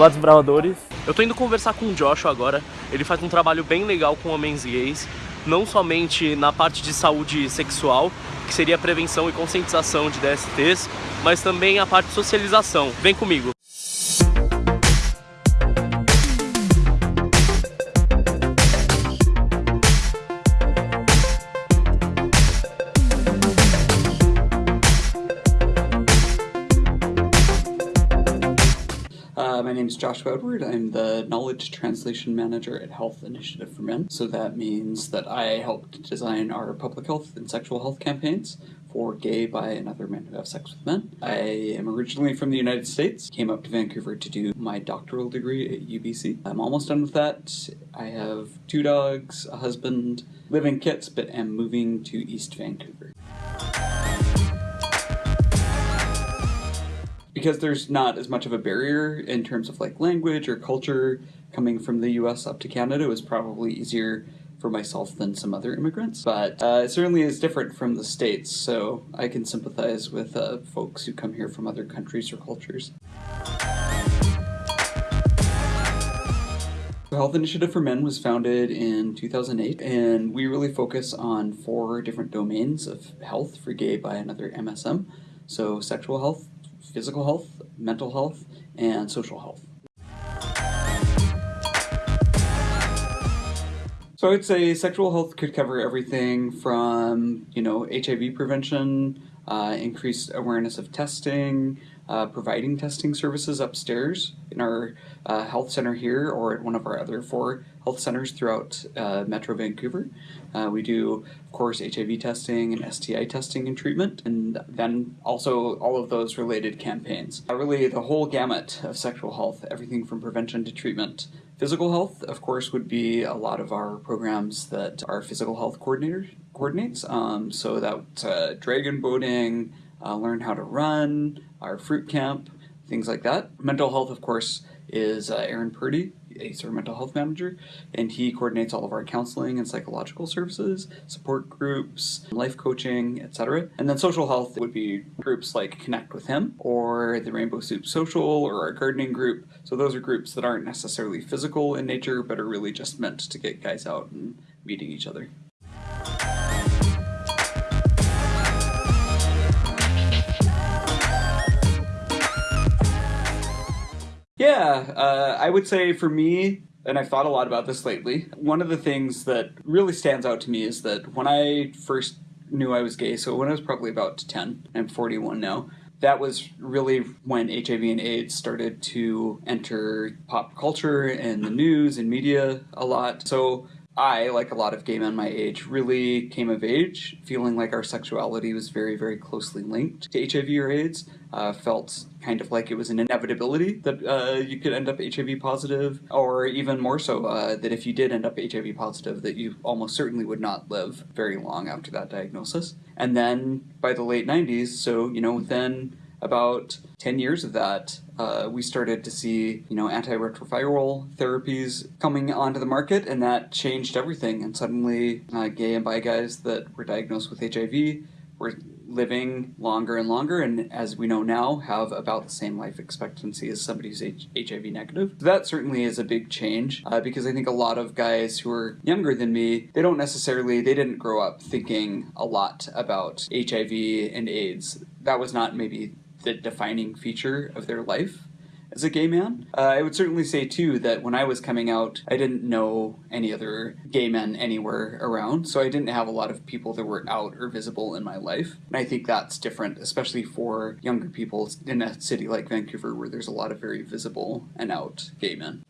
Olá, desbravadores. Eu tô indo conversar com o Joshua agora. Ele faz um trabalho bem legal com homens gays, não somente na parte de saúde sexual, que seria prevenção e conscientização de DSTs, mas também a parte de socialização. Vem comigo. Uh, my name is Joshua Edward. I'm the Knowledge Translation Manager at Health Initiative for Men. So that means that I helped design our public health and sexual health campaigns for gay, bi, and other men who have sex with men. I am originally from the United States, came up to Vancouver to do my doctoral degree at UBC. I'm almost done with that. I have two dogs, a husband, live in Kits, but am moving to East Vancouver. Because there's not as much of a barrier in terms of like language or culture coming from the US up to Canada, it was probably easier for myself than some other immigrants. But uh, it certainly is different from the States, so I can sympathize with uh, folks who come here from other countries or cultures. The Health Initiative for Men was founded in 2008, and we really focus on four different domains of health for gay, by another MSM. So sexual health, physical health, mental health, and social health. So I would say sexual health could cover everything from, you know, HIV prevention, uh, increased awareness of testing, uh, providing testing services upstairs in our uh, health center here or at one of our other four health centers throughout uh, Metro Vancouver. Uh, we do, of course, HIV testing and STI testing and treatment, and then also all of those related campaigns. Uh, really, the whole gamut of sexual health, everything from prevention to treatment. Physical health, of course, would be a lot of our programs that our physical health coordinator coordinates. Um, so that dragon boating, uh, learn how to run, our fruit camp, things like that. Mental health, of course, is uh, Aaron Purdy. He's our mental health manager, and he coordinates all of our counseling and psychological services, support groups, life coaching, etc. And then social health would be groups like Connect with Him or the Rainbow Soup Social or our gardening group. So those are groups that aren't necessarily physical in nature, but are really just meant to get guys out and meeting each other. Yeah, uh, I would say for me, and I've thought a lot about this lately, one of the things that really stands out to me is that when I first knew I was gay, so when I was probably about 10, I'm 41 now, that was really when HIV and AIDS started to enter pop culture and the news and media a lot. So I, like a lot of gay men my age, really came of age feeling like our sexuality was very, very closely linked to HIV or AIDS. Uh, felt kind of like it was an inevitability that uh, you could end up HIV positive, or even more so, uh, that if you did end up HIV positive, that you almost certainly would not live very long after that diagnosis. And then by the late 90s, so, you know, within about 10 years of that, uh, we started to see, you know, antiretroviral therapies coming onto the market, and that changed everything. And suddenly, uh, gay and bi guys that were diagnosed with HIV were living longer and longer, and as we know now, have about the same life expectancy as somebody who's H HIV negative. That certainly is a big change, uh, because I think a lot of guys who are younger than me, they don't necessarily, they didn't grow up thinking a lot about HIV and AIDS. That was not maybe the defining feature of their life as a gay man. Uh, I would certainly say too that when I was coming out, I didn't know any other gay men anywhere around, so I didn't have a lot of people that were out or visible in my life. And I think that's different, especially for younger people in a city like Vancouver where there's a lot of very visible and out gay men.